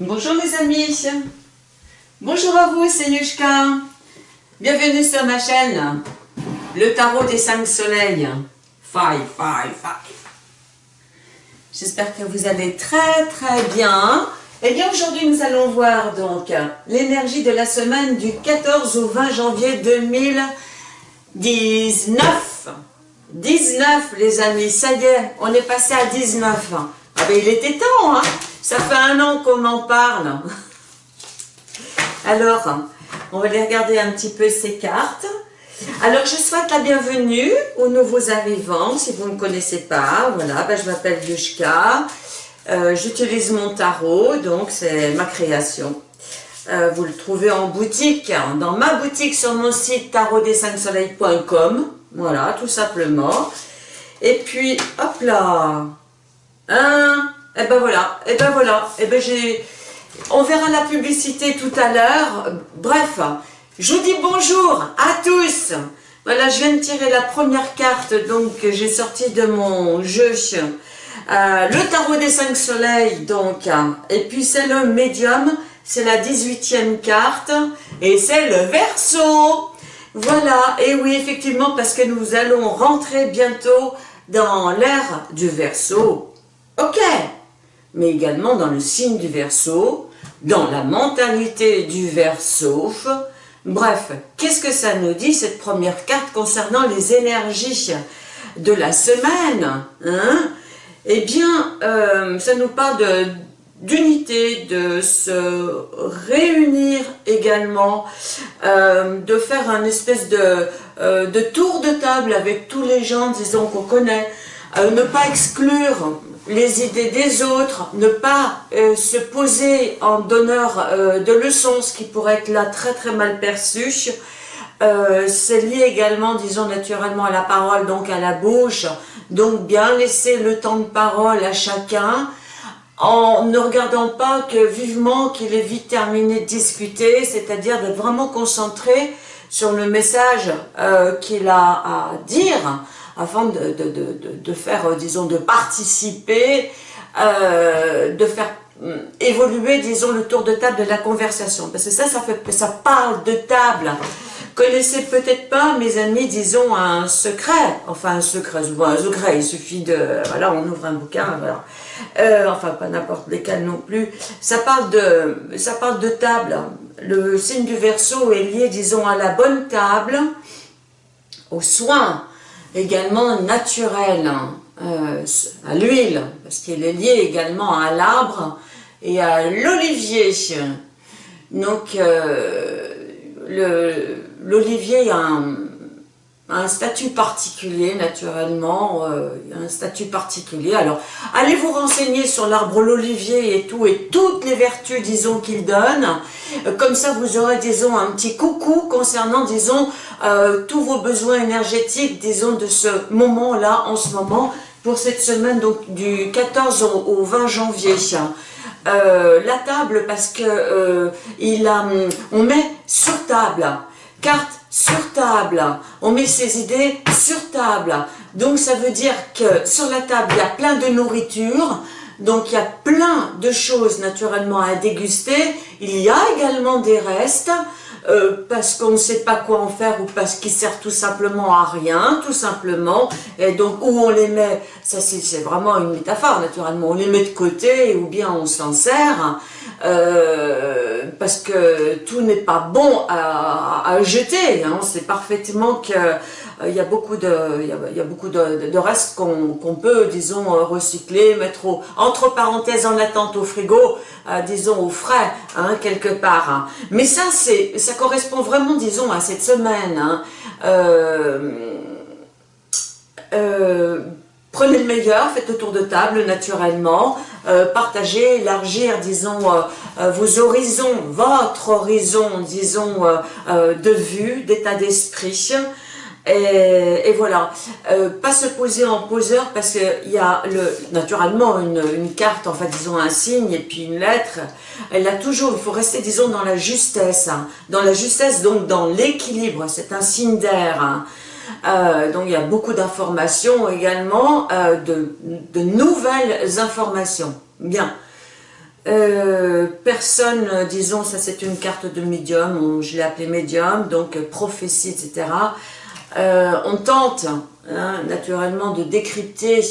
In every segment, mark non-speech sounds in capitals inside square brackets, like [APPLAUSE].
Bonjour mes amis, bonjour à vous, c'est Yushka. Bienvenue sur ma chaîne, le tarot des cinq soleils. Five, five, five. J'espère que vous allez très très bien. Eh bien aujourd'hui nous allons voir donc l'énergie de la semaine du 14 au 20 janvier 2019. 19 les amis, ça y est, on est passé à 19. Ah ben il était temps, hein ça fait un an qu'on en parle. Alors, on va aller regarder un petit peu ces cartes. Alors, je souhaite la bienvenue aux nouveaux arrivants, si vous ne me connaissez pas. Voilà, ben, je m'appelle Yushka. Euh, j'utilise mon tarot, donc c'est ma création. Euh, vous le trouvez en boutique, dans ma boutique sur mon site tarotdescinqsoleils.com. Voilà, tout simplement. Et puis, hop là, un, et eh ben voilà, et eh ben voilà, et eh ben j'ai... On verra la publicité tout à l'heure. Bref, je vous dis bonjour à tous. Voilà, je viens de tirer la première carte donc j'ai sorti de mon jeu. Euh, le tarot des cinq soleils, donc. Et puis c'est le médium, c'est la 18e carte. Et c'est le verso. Voilà, et oui, effectivement, parce que nous allons rentrer bientôt dans l'ère du verso. Ok mais également dans le signe du Verseau, dans la mentalité du Verseau. Bref, qu'est-ce que ça nous dit cette première carte concernant les énergies de la semaine hein? Eh bien, euh, ça nous parle d'unité, de, se réunir également, euh, de faire un espèce de, euh, de tour de table avec tous les gens, disons, qu'on connaît, ne pas exclure les idées des autres, ne pas euh, se poser en donneur euh, de leçons, ce qui pourrait être là très très mal perçu. Euh, c'est lié également, disons naturellement, à la parole, donc à la bouche. Donc bien laisser le temps de parole à chacun, en ne regardant pas que vivement qu'il est vite terminé de discuter, c'est-à-dire d'être vraiment concentré sur le message qu'il a à dire, afin de, de, de, de faire, euh, disons, de participer, euh, de faire mm, évoluer, disons, le tour de table de la conversation. Parce que ça, ça, fait, ça parle de table. Connaissez peut-être pas, mes amis, disons, un secret. Enfin, un secret, un secret, il suffit de... Voilà, on ouvre un bouquin, voilà. Euh, enfin, pas n'importe lesquels non plus. Ça parle de, ça parle de table. Le signe du verso est lié, disons, à la bonne table, aux soins, également naturel, hein, euh, à l'huile, parce qu'il est lié également à l'arbre et à l'olivier. Donc, euh, l'olivier a un, un statut particulier, naturellement, euh, un statut particulier. Alors, allez vous renseigner sur l'arbre l'olivier et tout, et toutes les vertus, disons, qu'il donne? Euh, comme ça, vous aurez, disons, un petit coucou concernant, disons, euh, tous vos besoins énergétiques, disons, de ce moment-là, en ce moment, pour cette semaine, donc, du 14 au, 20 janvier. la table, parce que il a, on met sur table, carte sur table. On met ses idées sur table. Donc ça veut dire que sur la table, il y a plein de nourriture. Donc il y a plein de choses naturellement à déguster. Il y a également des restes. Euh, parce qu'on ne sait pas quoi en faire ou parce qu'ils servent tout simplement à rien, tout simplement. Et donc, où on les met, ça c'est vraiment une métaphore naturellement, on les met de côté ou bien on s'en sert. Euh, parce que tout n'est pas bon à, jeter. Hein. On sait parfaitement qu'il euh, y a beaucoup de, il y a, beaucoup de, restes qu'on peut, disons, recycler, mettre entre parenthèses en attente au frigo, euh, disons, au frais, hein, quelque part. Hein. Mais ça, c'est, ça correspond vraiment, disons, à cette semaine. Hein. Prenez le meilleur, faites le tour de table naturellement, euh, partagez, élargir, disons, euh, euh, vos horizons, votre horizon, disons, de vue, d'état d'esprit. Et, voilà, pas se poser en poseur parce qu'il y a le, naturellement une, carte, enfin disons un signe et puis une lettre, elle a toujours, il faut rester disons dans la justesse, hein. dans la justesse donc dans l'équilibre, c'est un signe d'air, hein. Euh, donc il y a beaucoup d'informations également, euh, de, nouvelles informations. Bien. Euh, personne, disons, ça c'est une carte de médium, je l'ai appelée médium, donc prophétie, etc. on tente, hein, naturellement, de décrypter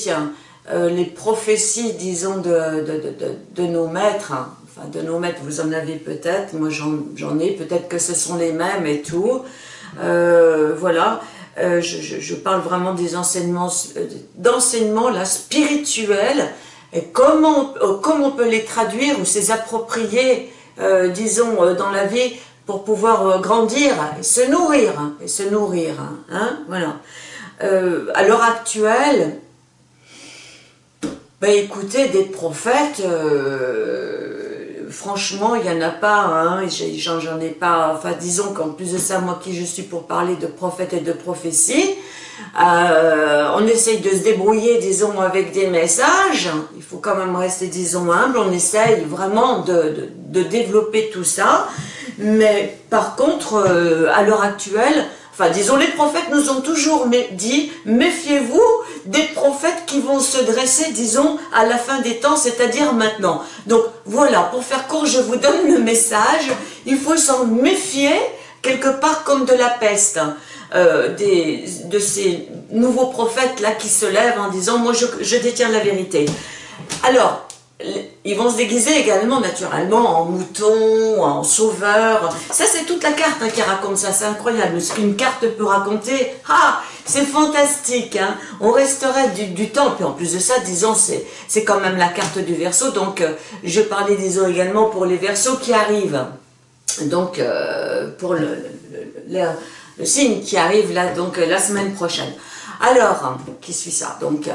les prophéties, disons, de, nos maîtres, enfin de nos maîtres, vous en avez peut-être, moi j'en ai, peut-être que ce sont les mêmes et tout, voilà, euh, je, parle vraiment des enseignements, euh, d'enseignements spirituels, et comment, euh, on peut les traduire ou s'approprier, approprier, disons, dans la vie pouvoir grandir et se nourrir, et se nourrir, hein, voilà. à l'heure actuelle, ben écoutez, des prophètes, franchement, il n'y en a pas, hein, j'en ai pas, enfin disons qu'en plus de ça, moi qui je suis pour parler de prophètes et de prophéties, euh, on essaye de se débrouiller, disons, avec des messages, il faut quand même rester, disons, humble, on essaye vraiment de, développer tout ça, mais par contre, euh, à l'heure actuelle, Enfin, disons, les prophètes nous ont toujours dit, méfiez-vous des prophètes qui vont se dresser, disons, à la fin des temps, c'est-à-dire maintenant. Donc, voilà, pour faire court, je vous donne le message, il faut s'en méfier, quelque part comme de la peste, euh, des, de ces nouveaux prophètes-là qui se lèvent en disant, moi je, je détiens la vérité. Alors, ils vont se déguiser également naturellement en mouton, en sauveur. Ça, c'est toute la carte hein, qui raconte ça. C'est incroyable. Ce qu'une carte peut raconter, ah, c'est fantastique. Hein. On resterait du, temps. Puis en plus de ça, disons, c'est quand même la carte du verso. Donc, euh, je parlais, disons, également pour les versos qui arrivent. Donc, euh, pour le, le, signe qui arrive là, donc la semaine prochaine. Alors, qui suit ça? Donc,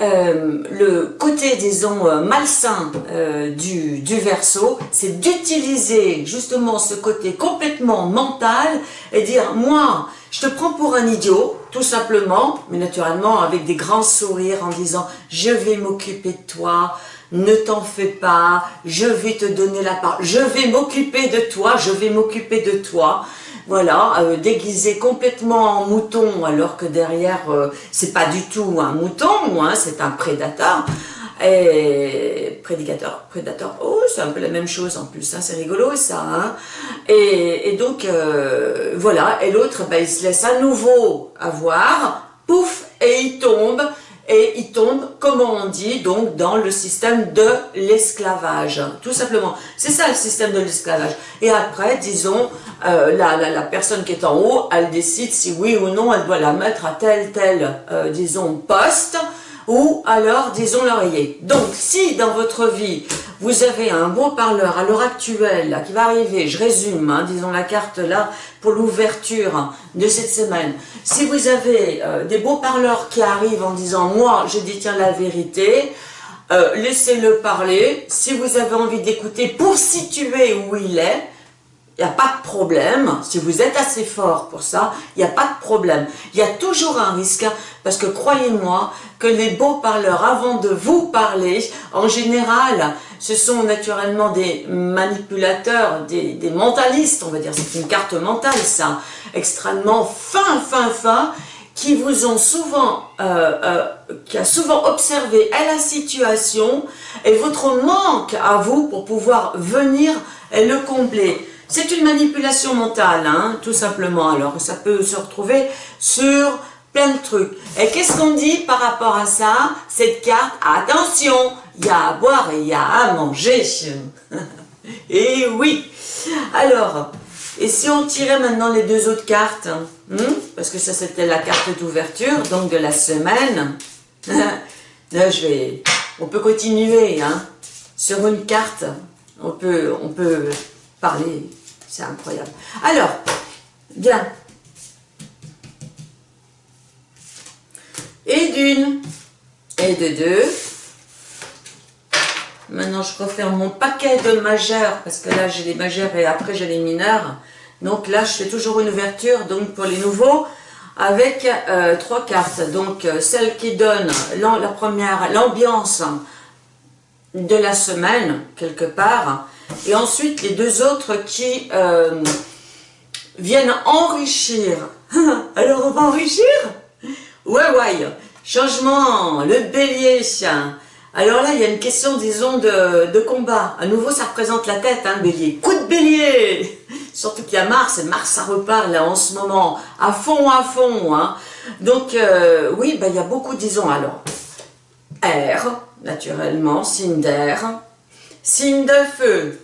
euh, le côté, disons, euh, malsain euh, du, du verso, c'est d'utiliser justement ce côté complètement mental et dire, moi, je te prends pour un idiot, tout simplement, mais naturellement avec des grands sourires en disant, je vais m'occuper de toi, ne t'en fais pas, je vais te donner la parole, je vais m'occuper de toi, je vais m'occuper de toi voilà, euh, déguisé complètement en mouton, alors que derrière, euh, c'est pas du tout un mouton, hein, c'est un prédateur. Et prédicateur, prédateur, oh, c'est un peu la même chose en plus, hein, c'est rigolo ça. Hein. Et, donc, euh, voilà, et l'autre, ben, il se laisse à nouveau avoir, pouf, et il tombe, et il tombe, comment on dit, donc dans le système de l'esclavage, tout simplement. C'est ça le système de l'esclavage. Et après, disons, euh, la, la, personne qui est en haut, elle décide si oui ou non elle doit la mettre à tel, tel, euh, disons, poste, ou alors, disons, l'oreiller. Donc, si dans votre vie, vous avez un beau parleur à l'heure actuelle, là, qui va arriver, je résume, hein, disons la carte là, pour l'ouverture de cette semaine. Si vous avez euh, des beaux parleurs qui arrivent en disant, moi, je détiens la vérité, euh, laissez-le parler. Si vous avez envie d'écouter pour situer où il est, il n'y a pas de problème, si vous êtes assez fort pour ça, il n'y a pas de problème. Il y a toujours un risque, parce que croyez-moi que les beaux parleurs, avant de vous parler, en général, ce sont naturellement des manipulateurs, des, mentalistes, on va dire, c'est une carte mentale ça, extrêmement fin, fin, fin, qui vous ont souvent, euh, euh, qui a souvent observé la situation et votre manque à vous pour pouvoir venir le combler. C'est une manipulation mentale, hein, tout simplement. Alors, ça peut se retrouver sur plein de trucs. Et qu'est-ce qu'on dit par rapport à ça? Cette carte, attention, il y a à boire et il y a à manger. [LAUGHS] et oui Alors, et si on tirait maintenant les deux autres cartes hmm? Parce que ça, c'était la carte d'ouverture, donc de la semaine. [LAUGHS] Là, je vais... On peut continuer, hein. Sur une carte, on peut, on peut C'est incroyable. Alors, bien. Et d'une, et de deux. Maintenant, je referme mon paquet de majeurs, parce que là, j'ai les majeurs et après, j'ai les mineurs. Donc là, je fais toujours une ouverture, donc pour les nouveaux, avec euh, trois cartes. Donc, euh, celle qui donne la première, l'ambiance de la semaine, quelque part. Et ensuite, les deux autres qui euh, viennent enrichir. [LAUGHS] Alors, on va enrichir? Ouais, ouais. Changement, le bélier. Alors là, il y a une question, disons, de, combat. À nouveau, ça représente la tête, hein, bélier. Coup de bélier [LAUGHS] Surtout qu'il y a Mars, et Mars, ça repart là en ce moment, à fond, à fond. Hein. Donc, euh, oui, ben, il y a beaucoup, disons, alors, air, naturellement, signe d'air, signe de feu.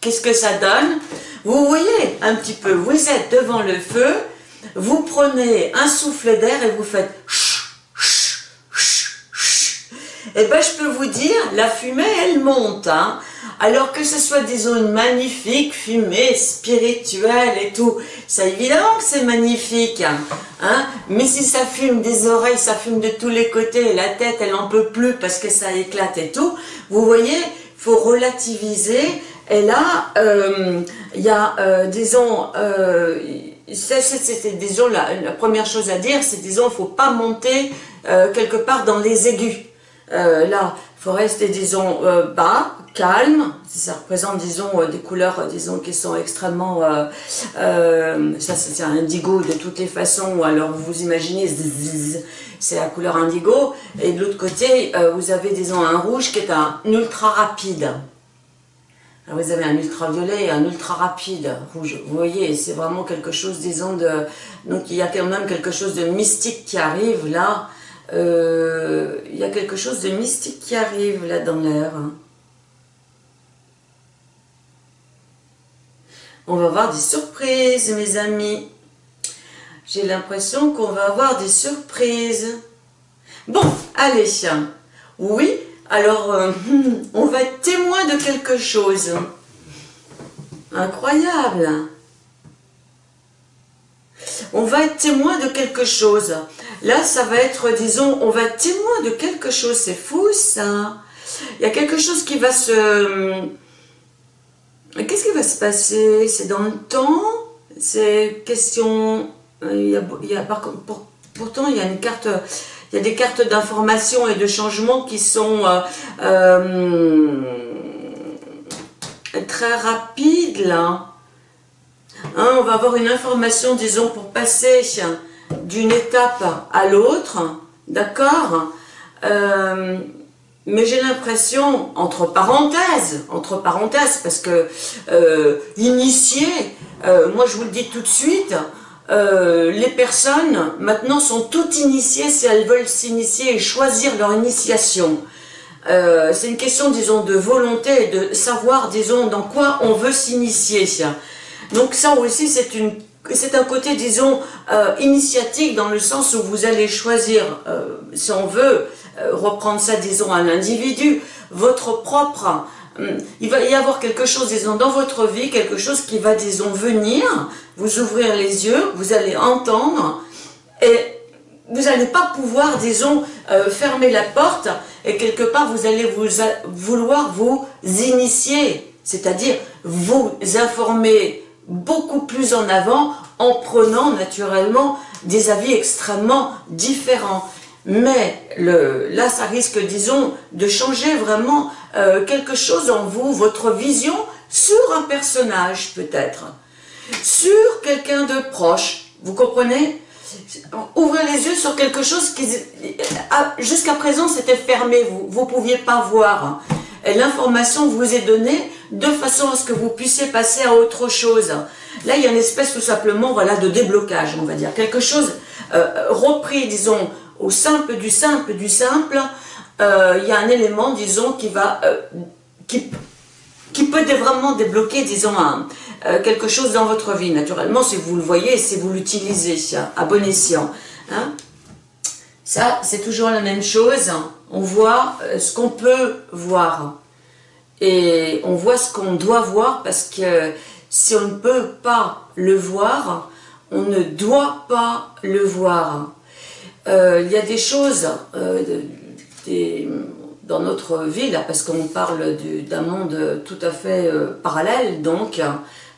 Qu'est-ce que ça donne? Vous voyez un petit peu, vous êtes devant le feu, vous prenez un souffle d'air et vous faites eh ben, je peux vous dire, la fumée, elle monte. Hein. Alors que ce soit des zones magnifiques, fumée, spirituelle et tout, c'est évidemment que c'est magnifique. Hein. Mais si ça fume des oreilles, ça fume de tous les côtés, la tête, elle en peut plus parce que ça éclate et tout, vous voyez, faut relativiser. Et là, euh, il y a, euh, disons, euh, c'était, disons, la, la, première chose à dire, c'est, disons, il ne faut pas monter quelque part dans les aigus. Euh, là, il faut rester, disons, euh, bas, calme, ça représente, disons, euh, des couleurs, disons, qui sont extrêmement, ça c'est un indigo de toutes les façons, alors vous imaginez, c'est la couleur indigo, et de l'autre côté, vous avez, disons, un rouge qui est un ultra rapide. Alors vous avez un ultraviolet et un ultra rapide rouge. Vous voyez, c'est vraiment quelque chose, disons, de... Donc il y a quand même quelque chose de mystique qui arrive là, euh, il y a quelque chose de mystique qui arrive là dans l'air. On va avoir des surprises, mes amis. J'ai l'impression qu'on va avoir des surprises. Bon, allez, oui, alors euh, [LAUGHS] on va être témoin de quelque chose. Incroyable. On va être témoin de quelque chose. Là, ça va être, disons, on va être témoin de quelque chose. C'est fou, ça. Il y a quelque chose qui va se... Qu'est-ce qui va se passer? C'est dans le temps? C'est question... Il y a, pourtant, il y a une carte... Il y a des cartes d'information et de changement qui sont euh, euh, très rapides, là. Hein, on va avoir une information, disons, pour passer d'une étape à l'autre, d'accord euh, Mais j'ai l'impression, entre parenthèses, entre parenthèses, parce que euh, initier, euh, moi je vous le dis tout de suite, les personnes maintenant sont toutes initiées si elles veulent s'initier et choisir leur initiation. c'est une question, disons, de volonté de savoir, disons, dans quoi on veut s'initier. Donc ça aussi, c'est une un côté, disons, euh, initiatique dans le sens où vous allez choisir, euh, si on veut euh, reprendre ça, disons, à l'individu, votre propre... Hum, il va y avoir quelque chose, disons, dans votre vie, quelque chose qui va, disons, venir, vous ouvrir les yeux, vous allez entendre, et vous n'allez pas pouvoir, disons, fermer la porte, et quelque part, vous allez vous vouloir vous initier, c'est-à-dire vous informer beaucoup plus en avant en prenant naturellement des avis extrêmement différents. Mais le, là, ça risque, disons, de changer vraiment euh, quelque chose en vous, votre vision sur un personnage peut-être, sur quelqu'un de proche, vous comprenez? Ouvrez les yeux sur quelque chose qui, ah, jusqu'à présent, c'était fermé, vous ne pouviez pas voir. L'information vous est donnée de façon à ce que vous puissiez passer à autre chose. Là, il y a une espèce tout simplement voilà, de déblocage, on va dire. Quelque chose euh, repris, disons, au simple du simple du simple. Euh, il y a un élément, disons, qui va... Euh, qui, qui peut vraiment débloquer, disons, quelque chose dans votre vie. Naturellement, si vous le voyez, si vous l'utilisez à bon escient. Hein. Ça, c'est toujours la même chose. On voit ce qu'on peut voir et on voit ce qu'on doit voir parce que si on ne peut pas le voir, on ne doit pas le voir. Euh, il y a des choses euh, dans notre vie, là, parce qu'on parle d'un monde tout à fait euh, parallèle, donc,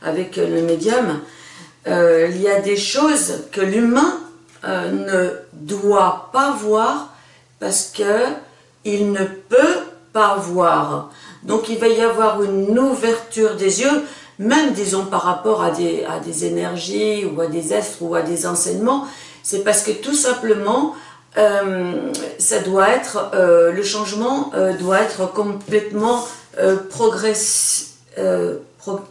avec le médium, il y a des choses que l'humain ne doit pas voir parce qu'il ne peut pas voir. Donc il va y avoir une ouverture des yeux, même disons par rapport à des, des énergies ou à des êtres ou à des enseignements, c'est parce que tout simplement ça doit être, le changement doit être complètement progressif, pas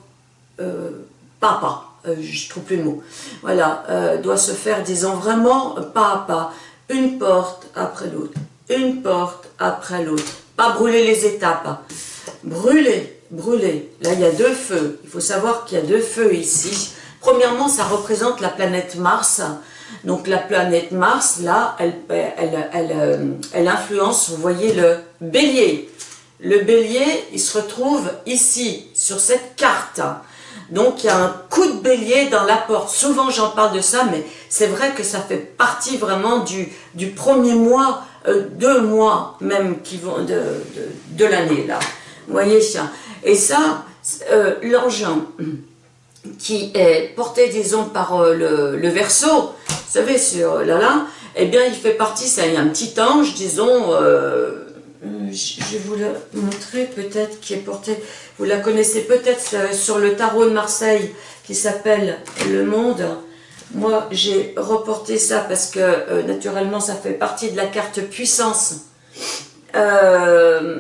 à pas, je trouve plus le mot, voilà, doit se faire, disons, vraiment pas à pas, une porte après l'autre, une porte après l'autre, pas brûler les étapes, brûler, brûler, là il y a deux feux, il faut savoir qu'il y a deux feux ici, premièrement ça représente la planète Mars, donc la planète Mars, là, elle, elle, elle, elle, influence, vous voyez, le bélier. Le bélier, il se retrouve ici, sur cette carte. Donc il y a un coup de bélier dans la porte. Souvent j'en parle de ça, mais c'est vrai que ça fait partie vraiment du, premier mois, euh, deux mois même qui vont de, l'année là. Vous voyez ça Et ça, euh, l'engin qui est porté, disons, par euh, le, le verso, vous savez, sur là là, eh bien il fait partie, c'est un petit ange, disons, je vais vous le montrer peut-être, qui est porté, vous la connaissez peut-être sur le tarot de Marseille, qui s'appelle Le Monde. Moi, j'ai reporté ça parce que, euh, naturellement, ça fait partie de la carte puissance. Euh,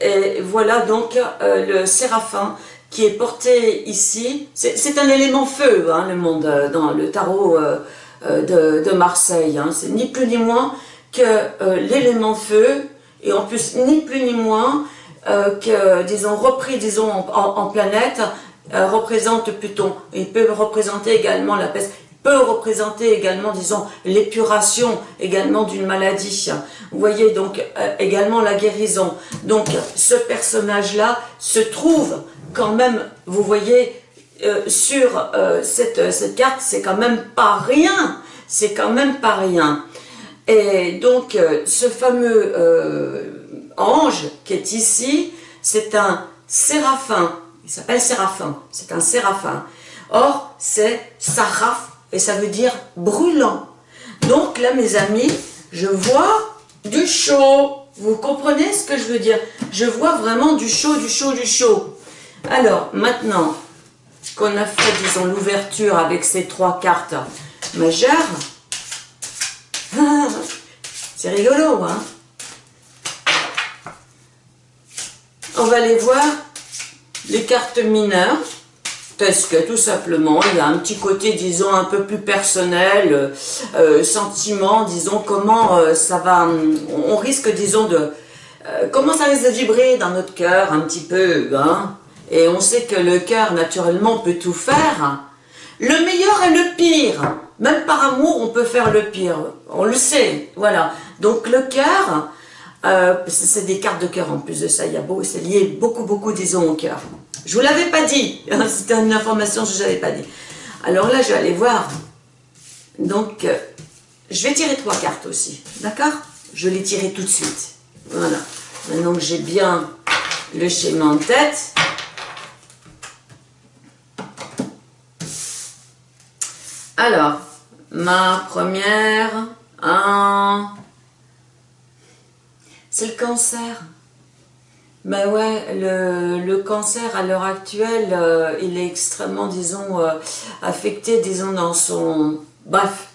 et voilà donc euh, le séraphin qui est porté ici. C'est un élément feu, hein, le monde, dans le tarot de, Marseille. Hein. C'est ni plus ni moins que l'élément feu, et en plus, ni plus ni moins que, disons, repris, disons, en planète, euh, représente Pluton. Il peut représenter également la peste. Peut représenter également, disons, l'épuration également d'une maladie. Vous voyez, donc, euh, également la guérison. Donc, ce personnage-là se trouve quand même, vous voyez, euh, sur cette, cette carte, c'est quand même pas rien. C'est quand même pas rien. Et donc, ce fameux ange qui est ici, c'est un séraphin il s'appelle Séraphin, c'est un Séraphin. Or, c'est Saraf, et ça veut dire brûlant. Donc là, mes amis, je vois du chaud. Vous comprenez ce que je veux dire? Je vois vraiment du chaud, du chaud, du chaud. Alors, maintenant qu'on a fait, disons, l'ouverture avec ces trois cartes majeures, c'est rigolo, hein. On va les voir les cartes mineures, parce que tout simplement, il y a un petit côté, disons, un peu plus personnel, euh, sentiment, disons, comment euh, ça va, on risque, disons, de, euh, comment ça risque de vibrer dans notre cœur un petit peu, hein, et on sait que le cœur, naturellement, peut tout faire, le meilleur et le pire, même par amour, on peut faire le pire, on le sait, voilà, donc le cœur, euh, c'est des cartes de cœur en plus de ça, il y a c'est lié beaucoup, beaucoup, disons, au cœur. Je vous l'avais pas dit, [LAUGHS] c'était une information que je n'avais pas dit. Alors là, je vais aller voir. Donc, euh, je vais tirer trois cartes aussi, d'accord? Je les tirer tout de suite. Voilà. Maintenant que j'ai bien le schéma en tête. Alors, ma première, un, c'est le cancer. Ben ouais, le, cancer à l'heure actuelle, euh, il est extrêmement, disons, euh, affecté, disons, dans son... Bref,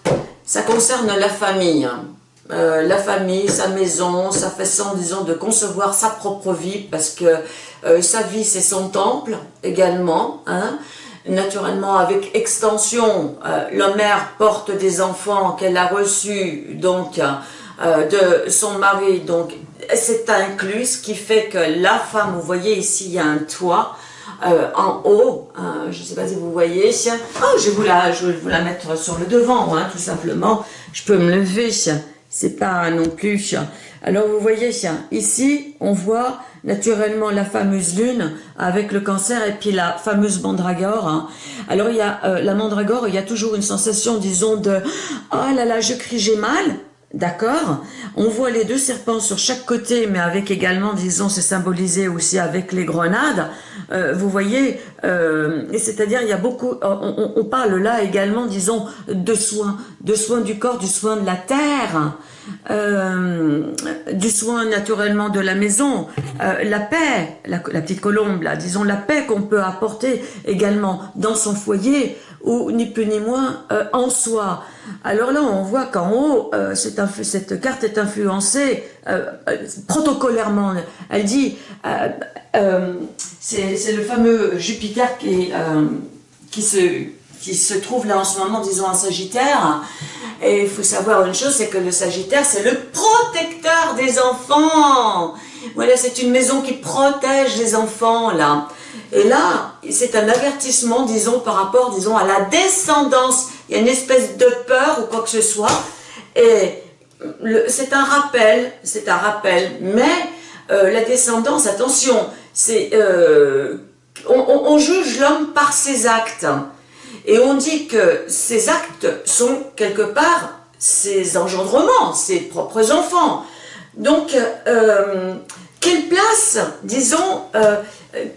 ça concerne la famille. Hein. Euh, la famille, sa maison, sa façon, disons, de concevoir sa propre vie, parce que sa vie, c'est son temple également. Hein. Naturellement, avec extension, la mère porte des enfants qu'elle a reçus, donc, de son mari, donc c'est inclus, ce qui fait que la femme, vous voyez ici, il y a un toit, euh, en haut, euh, je ne sais pas si vous voyez, oh, je, vais vous la, je vais vous la mettre sur le devant, hein, tout simplement, je peux me lever, c'est pas non plus, alors vous voyez, ici, on voit naturellement la fameuse lune avec le cancer et puis la fameuse mandragore. Hein. Alors il y a euh, la mandragore, il y a toujours une sensation, disons, de « Oh là là, je crie, j'ai mal », D'accord On voit les deux serpents sur chaque côté, mais avec également, disons, c'est symbolisé aussi avec les grenades. Euh, vous voyez, euh, c'est-à-dire il y a beaucoup, on, parle là également, disons, de soins, de soins du corps, du soin de la terre. du soin naturellement de la maison, la paix, la, petite colombe là, disons la paix qu'on peut apporter également dans son foyer, ou ni plus ni moins en soi. Alors là, on voit qu'en haut, cette carte est influencée protocolairement. Elle dit, c'est le fameux Jupiter qui, qui se qui se trouve là en ce moment, disons, en Sagittaire. Et il faut savoir une chose, c'est que le Sagittaire, c'est le protecteur des enfants. Voilà, c'est une maison qui protège les enfants, là. Et là, c'est un avertissement, disons, par rapport, disons, à la descendance. Il y a une espèce de peur ou quoi que ce soit. Et c'est un rappel, c'est un rappel. Mais euh, la descendance, attention, c'est... Euh, on juge l'homme par ses actes. Et on dit que ces actes sont quelque part ses engendrements, ses propres enfants. Donc, euh, quelle place, disons,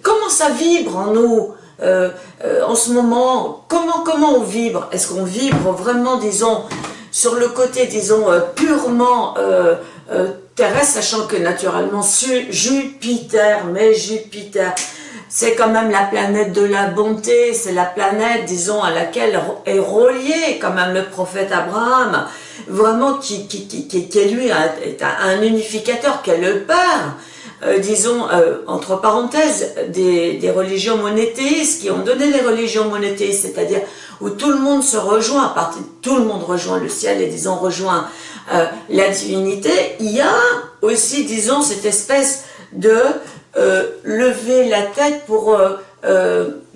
comment ça vibre en nous euh, en ce moment? Comment, comment on vibre? Est-ce qu'on vibre vraiment, disons, sur le côté, disons, purement terrestre, sachant que naturellement, Jupiter, mais Jupiter, c'est quand même la planète de la bonté, c'est la planète, disons, à laquelle est relié quand même le prophète Abraham, vraiment qui, qui, lui un, unificateur, qui est le père, euh, disons, euh, entre parenthèses, des, des, religions monothéistes, qui ont donné les religions monothéistes, c'est-à-dire où tout le monde se rejoint, à partir tout le monde rejoint le ciel et disons rejoint euh, la divinité, il y a aussi, disons, cette espèce de lever la tête pour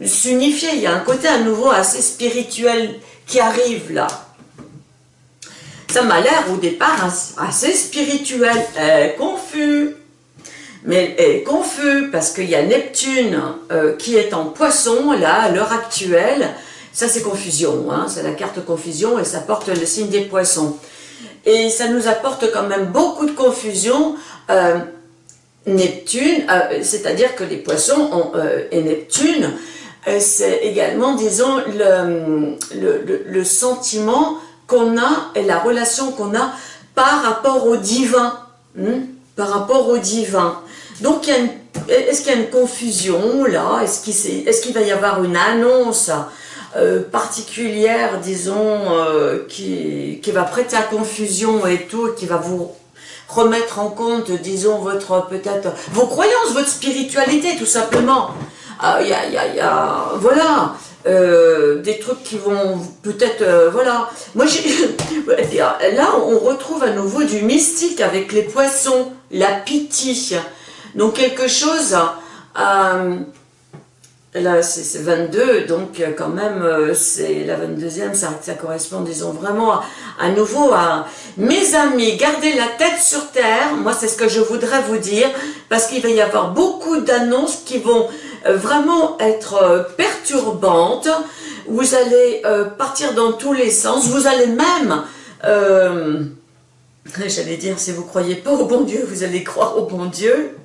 s'unifier. Il y a un côté à nouveau assez spirituel qui arrive là. Ça m'a l'air au départ assez spirituel, confus. Mais confus parce qu'il y a Neptune qui est en poisson là à l'heure actuelle. Ça c'est confusion, hein. c'est la carte confusion et ça porte le signe des poissons. Et ça nous apporte quand même beaucoup de confusion. Neptune, euh, c'est-à-dire que les poissons ont, euh, et Neptune, euh, c'est également, disons, le, le, sentiment qu'on a et la relation qu'on a par rapport au divin. Hmm, par rapport au divin. Donc, est-ce qu'il y a une confusion là? Est-ce qu'il va y avoir une annonce particulière, disons, qui, qui va prêter à confusion et tout, qui va vous remettre en compte, disons, votre peut-être vos croyances, votre spiritualité, tout simplement? Il y, a, voilà, euh, des trucs qui vont peut-être, euh, voilà. Moi, [LAUGHS] là, on retrouve à nouveau du mystique avec les poissons, la pitié. Donc, quelque chose... Euh, Là, c'est 22, donc euh, quand même, euh, c'est la 22e, ça, correspond, disons, vraiment à, nouveau à... Mes amis, gardez la tête sur terre, moi c'est ce que je voudrais vous dire, parce qu'il va y avoir beaucoup d'annonces qui vont vraiment être perturbantes, vous allez partir dans tous les sens, vous allez même... [LAUGHS] J'allais dire, si vous croyez pas au bon Dieu, vous allez croire au bon Dieu.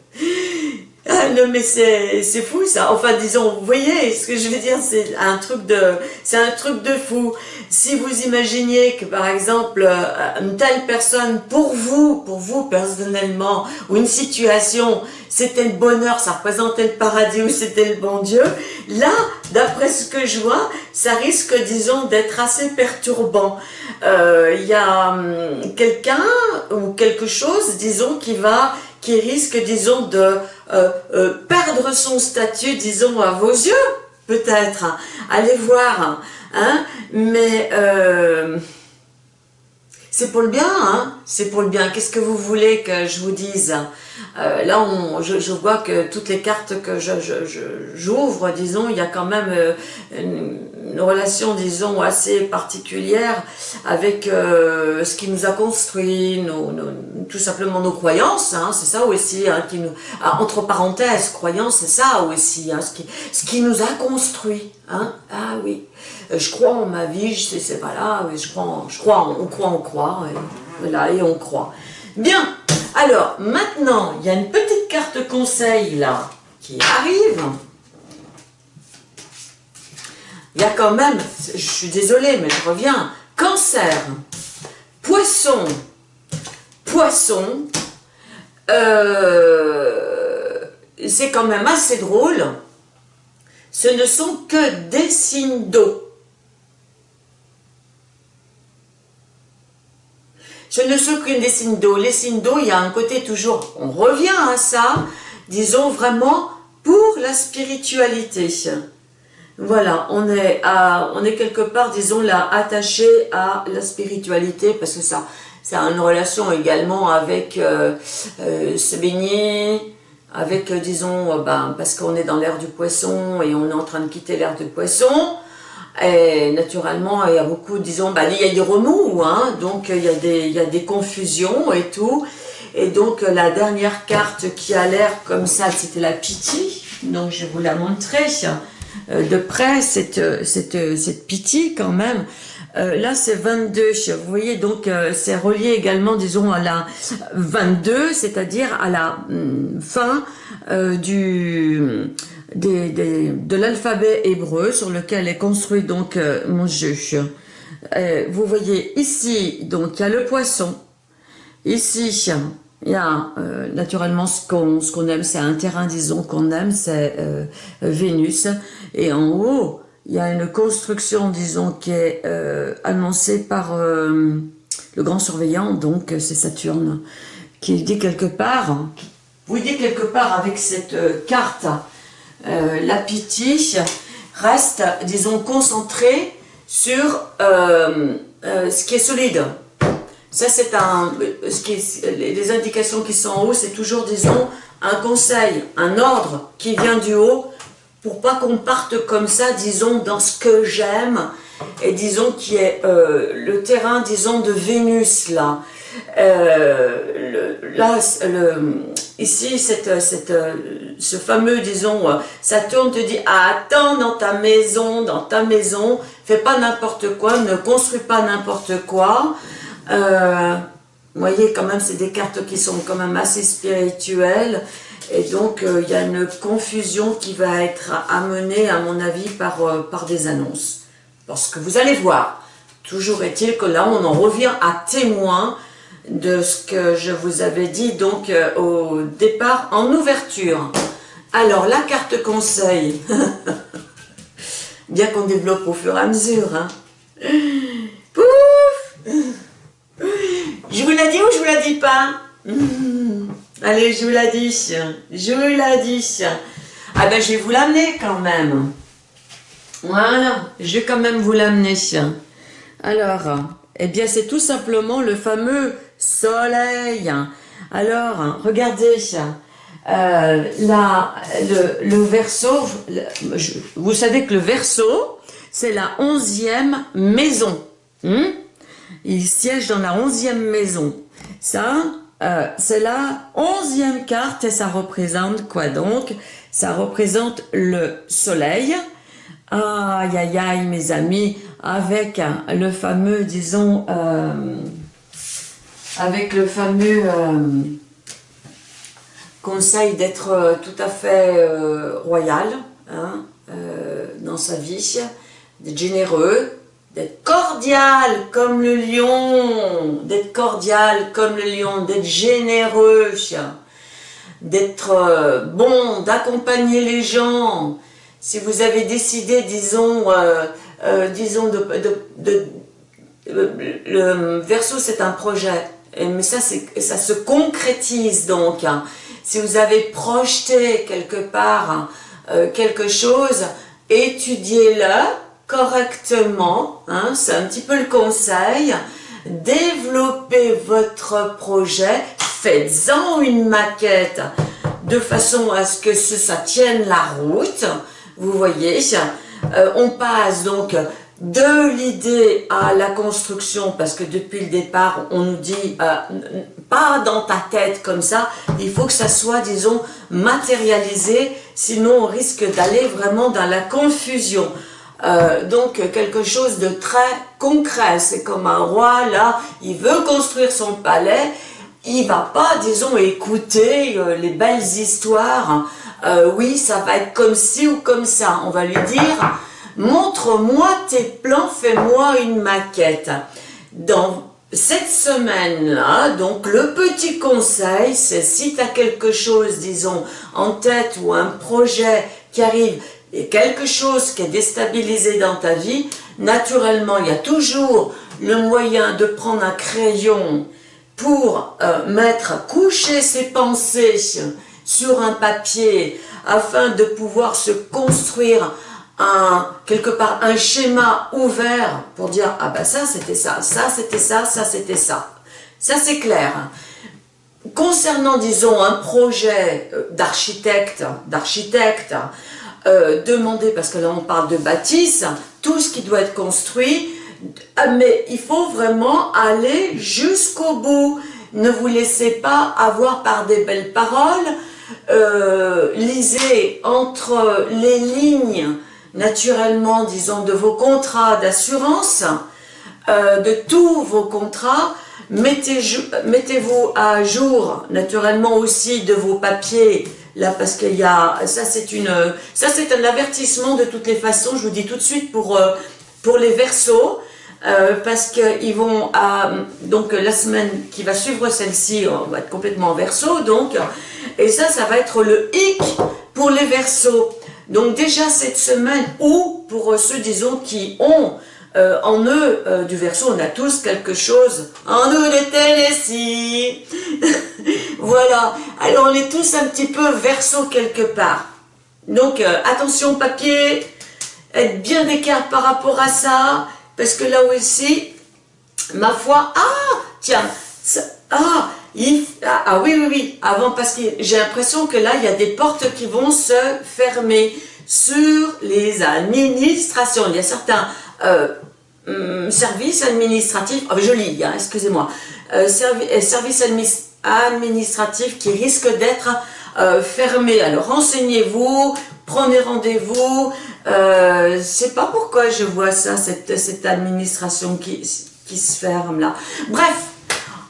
[LAUGHS] Non mais c'est fou ça, enfin disons, vous voyez ce que je veux dire, c'est un truc de c'est un truc de fou. Si vous imaginiez que par exemple euh, une telle personne pour vous, pour vous personnellement, ou une situation, c'était le bonheur, ça représentait le paradis ou c'était le bon Dieu, là, d'après ce que je vois, ça risque disons d'être assez perturbant. Euh, il y a hum, quelqu'un ou quelque chose, disons, qui va qui risque, disons, de euh, euh, perdre son statut, disons, à vos yeux, peut-être. Allez voir, hein, mais euh, c'est pour le bien, hein, c'est pour le bien. Qu'est-ce que vous voulez que je vous dise? Là, on, je, vois que toutes les cartes que j'ouvre, disons, il y a quand même une, une relation, disons, assez particulière avec euh, ce qui nous a construit, nos, tout simplement nos croyances, hein, c'est ça aussi, hein, ah, entre parenthèses, croyances, c'est ça aussi, hein, ce, qui, ce qui nous a construit, hein, ah oui, euh, je crois en ma vie, je sais, pas là, je crois, je crois, on croit, on croit, voilà, et on croit. Bien, alors, maintenant, il y a une petite carte conseil, là, qui arrive, il y a quand même, je suis désolée, mais je reviens, cancer, poisson, poisson. Euh, c'est quand même assez drôle. Ce ne sont que des signes d'eau. Ce ne sont que des signes d'eau. Les signes d'eau, il y a un côté toujours, on revient à ça, disons vraiment pour la spiritualité. Voilà, on est, quelque part, disons, là, attaché à la spiritualité, parce que ça, ça a une relation également avec euh, euh, se baigner, avec, euh, disons, ben, parce qu'on est dans l'ère du poisson et on est en train de quitter l'ère du poisson. Et naturellement, il y a beaucoup, disons, ben, il y a des remous, hein, donc il y, a des, il y a des confusions et tout. Et donc, la dernière carte qui a l'air comme ça, c'était la pitié. Donc, je vous la montrer. Euh, de près cette, cette, cette pitié quand même. Euh, là, c'est 22. Vous voyez, donc, euh, c'est relié également, disons, à la 22, c'est-à-dire à la mm, fin du, de l'alphabet hébreu sur lequel est construit donc mon jeu. vous voyez ici, donc, il y a le poisson. Ici, il y a euh, naturellement ce qu'on ce aime, c'est un terrain, disons, qu'on aime, c'est euh, Vénus. Et en haut, il y a une construction, disons, qui est euh, annoncée par le grand surveillant, donc c'est Saturne, qui dit quelque part, vous dit quelque part avec cette carte, la pitié reste, disons, concentrée sur ce qui est solide. Ça, c'est un, ce qui les indications qui sont en haut, c'est toujours, disons, un conseil, un ordre qui vient du haut pour pas qu'on parte comme ça, disons, dans ce que j'aime et disons qui est euh, le terrain, disons, de Vénus, là. Euh, là, ici, cette, cette, ce fameux, disons, Saturne te dit ah, attends dans ta maison, dans ta maison, fais pas n'importe quoi, ne construis pas n'importe quoi, euh, vous voyez, quand même, c'est des cartes qui sont quand même assez spirituelles. Et donc, euh, il y a une confusion qui va être amenée, à mon avis, par, euh, par des annonces. Parce que vous allez voir, toujours est-il que là, on en revient à témoin de ce que je vous avais dit donc au départ en ouverture. Alors, la carte conseil, [LAUGHS] bien qu'on développe au fur et à mesure. Hein. Pouf je vous l'ai dit ou je vous la dis pas? [LAUGHS] Allez, je vous la dis. Je vous la dis. Ah ben, je vais vous l'amener quand même. Voilà, je vais quand même vous l'amener. Alors, eh bien, c'est tout simplement le fameux soleil. Alors, regardez, euh, le verso, vous savez que le verso, c'est la onzième maison. Hmm? Il siège dans la onzième maison. Ça, euh, c'est la onzième carte et ça représente quoi donc? Ça représente le soleil. Aïe, aïe, aïe, mes amis, avec le fameux, disons, euh, avec le fameux euh, conseil d'être tout à fait royal hein, dans sa vie, d'être généreux, d'être cordial comme le lion, d'être cordial comme le lion, d'être généreux, d'être euh, bon, d'accompagner les gens. Si vous avez décidé, disons, euh, euh, disons, de, le verso c'est un projet, mais ça, ça se concrétise donc. Hein. Si vous avez projeté quelque part quelque chose, étudiez-le, correctement, hein, c'est un petit peu le conseil, développez votre projet, faites-en une maquette de façon à ce que ça tienne la route, vous voyez, euh, on passe donc de l'idée à la construction, parce que depuis le départ, on nous dit, euh, pas dans ta tête comme ça, il faut que ça soit, disons, matérialisé, sinon on risque d'aller vraiment dans la confusion. Euh, donc quelque chose de très concret. C'est comme un roi, là, il veut construire son palais, il va pas, disons, écouter euh, les belles histoires. Euh, oui, ça va être comme ci ou comme ça. On va lui dire, montre-moi tes plans, fais-moi une maquette. Dans cette semaine-là, donc le petit conseil, c'est si tu as quelque chose, disons, en tête ou un projet qui arrive et quelque chose qui est déstabilisé dans ta vie, naturellement, il y a toujours le moyen de prendre un crayon pour euh, mettre, coucher ses pensées sur un papier afin de pouvoir se construire un, quelque part un schéma ouvert pour dire ah ben ça c'était ça, ça c'était ça, ça c'était ça. Ça c'est clair. Concernant disons un projet euh, d'architecte, d'architecte, euh, parce que là on parle de bâtisse, tout ce qui doit être construit, ah, mais il faut vraiment aller jusqu'au bout. Ne vous laissez pas avoir par des belles paroles, euh, lisez entre les lignes naturellement, disons, de vos contrats d'assurance, euh, de tous vos contrats, mettez-vous à jour naturellement aussi de vos papiers, là parce qu'il y a, ça c'est une, ça c'est un avertissement de toutes les façons, je vous dis tout de suite pour, euh, pour les versos, euh, parce qu'ils vont donc la semaine qui va suivre celle-ci, on va être complètement en verso, donc, et ça, ça va être le hic pour les versos. Donc déjà cette semaine, ou pour ceux, disons, qui ont euh, en eux euh, du verso, on a tous quelque chose en nous de Tennessee. [LAUGHS] voilà, alors on est tous un petit peu verso quelque part. Donc euh, attention papier, être bien d'écart par rapport à ça, parce que là aussi, ma foi, ah, tiens, ah, ah, ah, oui, oui, oui, avant, parce que j'ai l'impression que là, il y a des portes qui vont se fermer sur les administrations. Il y a certains euh, hum, services administratifs, oh, je lis, hein, excusez-moi, euh, euh, services administratifs qui risquent d'être fermés. Alors, renseignez-vous, prenez rendez-vous. Euh, c'est pas pourquoi je vois ça, cette, administration qui se ferme là. Bref,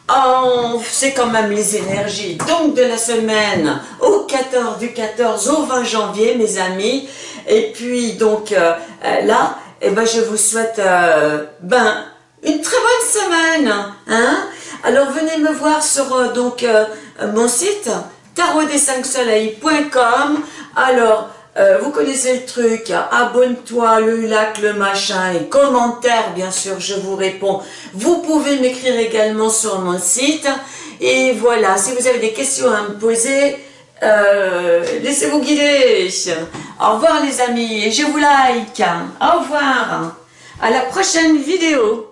Oh, c'est quand même les énergies. Donc de la semaine au 14, du 14 au 20 janvier, mes amis. Et puis donc euh, euh, là, eh ben, je vous souhaite euh, ben, une très bonne semaine. Hein Alors venez me voir sur donc mon site tarot 5 soleilcom Alors, euh, vous connaissez le truc, abonne-toi, le lac, le machin, et commentaire, bien sûr, je vous réponds. Vous pouvez m'écrire également sur mon site. Et voilà, si vous avez des questions à me poser, euh, laissez-vous guider. Au revoir les amis, et je vous like. Au revoir. À la prochaine vidéo.